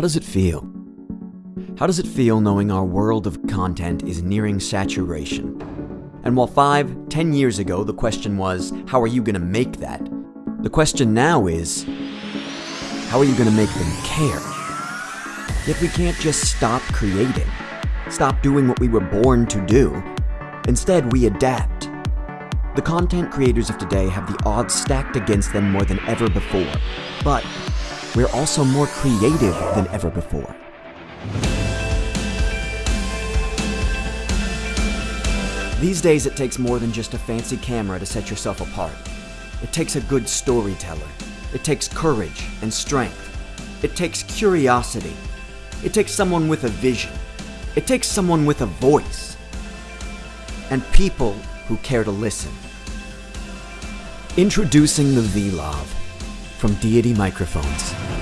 does it feel? How does it feel knowing our world of content is nearing saturation? And while five, ten years ago the question was, how are you going to make that? The question now is, how are you going to make them care? Yet we can't just stop creating, stop doing what we were born to do. Instead, we adapt. The content creators of today have the odds stacked against them more than ever before. But we're also more creative than ever before. These days, it takes more than just a fancy camera to set yourself apart. It takes a good storyteller. It takes courage and strength. It takes curiosity. It takes someone with a vision. It takes someone with a voice. And people who care to listen. Introducing the Vlog from Deity Microphones.